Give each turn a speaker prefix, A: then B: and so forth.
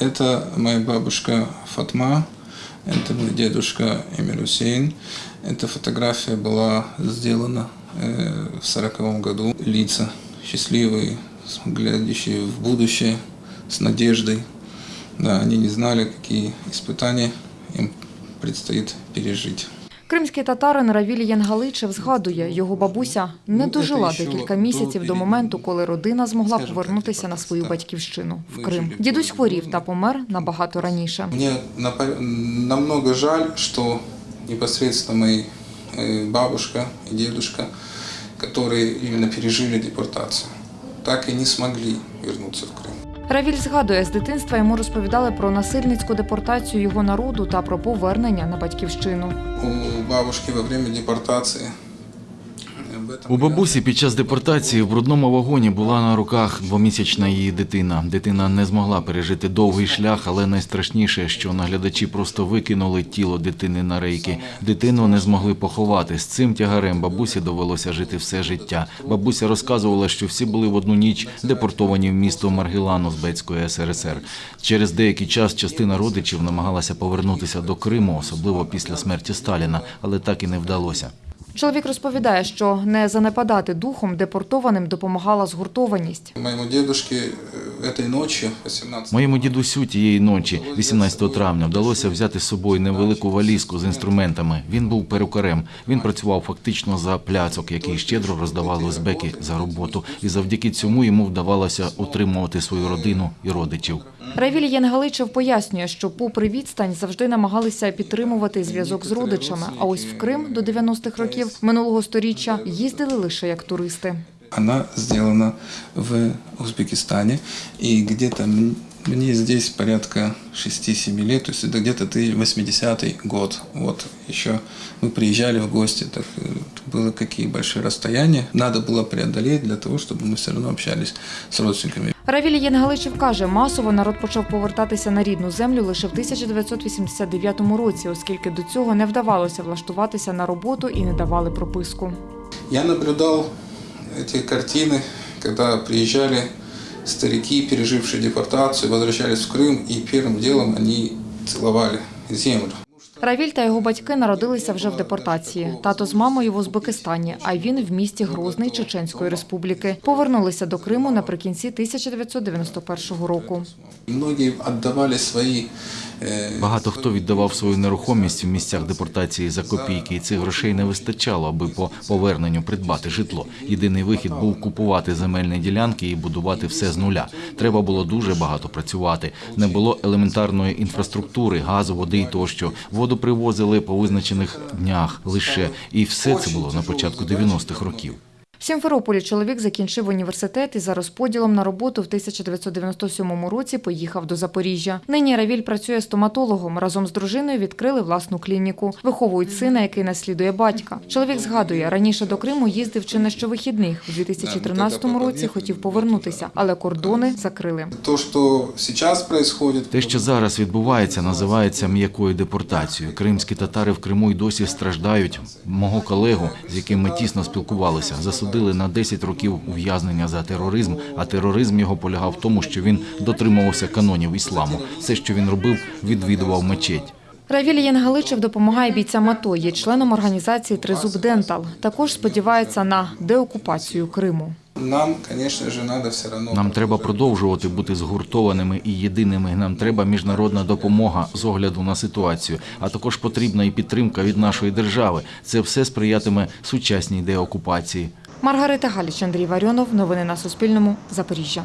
A: Это моя бабушка Фатма, это мой дедушка Эмир Хусейн. Эта фотография была сделана э, в сороковом году. Лица счастливые, глядящие в будущее, с надеждой. Да, они не знали, какие испытания им предстоит пережить.
B: Кримський татарин Равіль Янгаличев згадує, його бабуся не
A: Ну,
B: дожила
A: це ще
B: декілька
A: до
B: місяців до
A: переміни.
B: моменту, коли родина змогла
A: Скажімо
B: повернутися
A: так,
B: на свою
A: так.
B: батьківщину в
A: Вижили
B: Крим.
A: в
B: Дідусь
A: полі
B: хворів
A: бою.
B: та помер набагато раніше.
A: Мне напо- намного жаль, что непосредственно мои э, бабушка и дедушка, которые именно пережили депортацию, так и не смогли вернуться в Крым.
B: Равіль згадує, з дитинства йому розповідали про насильницьку депортацію його народу та про повернення на батьківщину.
A: У бабушки во время этом
C: У бабусі під час депортації в брудному вагоні була на руках двомісячна її дитина. Дитина не змогла пережити довгий шлях, але найстрашніше, що наглядачі просто викинули тіло дитини на рейки. Дитину не змогли поховати. З цим тягарем бабусі довелося жити все життя. Бабуся розказувала, що всі були в одну ніч депортовані в місто Маргілан Узбецької СРСР. Через деякий час частина родичів намагалася повернутися до Криму, особливо після смерті Сталіна, але так і не вдалося.
B: Чоловік розповідає, що не занепадати духом депортованим допомагала згуртованість.
A: Э, этой ночью, 18
C: Моєму дідусю тієї ночі, 18 травня, вдалося взяти з собою невелику валізку з інструментами. Він був перукарем. Він працював фактично за пляцок, який щедро роздавали узбеки за роботу. І завдяки цьому йому вдавалося утримувати свою родину і родичів.
B: Равіль Янгаличев пояснює, що попри відстань завжди намагалися підтримувати зв'язок з родичами. А ось в Крим до 90-х років минулого сторіччя їздили лише як туристи.
A: Она сделана в Узбекистане, и где-то м- мне здесь порядка 6-7 лет, то есть это где-то ты 80-й год. Вот еще мы приезжали в гости, так э, было какие большие расстояния. Надо было преодолеть для того, чтобы мы все равно общались с родственниками.
B: Равіль Янгаличев каже, масово народ почав повертатися на рідну землю лише в 1989 році, оскільки до цього не вдавалося влаштуватися на роботу і не давали прописку.
A: Я наблюдал эти картины, когда приезжали старики, пережившие депортацию, возвращались в Крым, и первым делом они целовали землю.
B: Равіль та його батьки народилися вже в депортації. Тато з мамою в Узбекистані, а він в місті Грозний Чеченської республіки. Повернулися до Криму наприкінці 1991 року.
A: Многі віддавали свої
C: Багато хто віддавав свою нерухомість в місцях депортації за копійки, і цих грошей не вистачало, аби по поверненню придбати житло. Єдиний вихід був купувати земельні ділянки і будувати все з нуля. Треба було дуже багато працювати. Не було елементарної інфраструктури, газу, води і тощо. Воду привозили по визначених днях лише, і все це було на початку 90-х років.
B: Сімферополі чоловік закінчив університет і за розподілом на роботу в 1997 році поїхав до Запоріжжя. Нині Равіль працює стоматологом. Разом з дружиною відкрили власну клініку. Виховують сина, який наслідує батька. Чоловік згадує, раніше до Криму їздив чи не щовихідних. У 2013 році хотів повернутися, але кордони закрили.
A: То, что сейчас происходит,
C: Те, що зараз відбувається, називається м'якою депортацією. Кримські татари в Криму й досі страждають. Мого колегу, з яким ми тісно спілкувалися, засудили на 10 років ув'язнення за тероризм. А тероризм його полягав в тому, що він дотримувався канонів ісламу. Все, що він робив, відвідував мечеть.
B: Равіль Янгаличев допомагає бійцям АТО, є членом організації Тризуб Дентал. Також сподівається на деокупацію Криму.
A: нам, конечно же, все равно...
C: Нам треба продовжувати бути згуртованими і єдиними. Нам треба міжнародна допомога з огляду на ситуацію, а також потрібна і підтримка від нашої держави. Це все сприятиме сучасній деокупації.
B: Маргарита Галіч, Андрій Варіонов. Новини на Суспільному. Запоріжжя.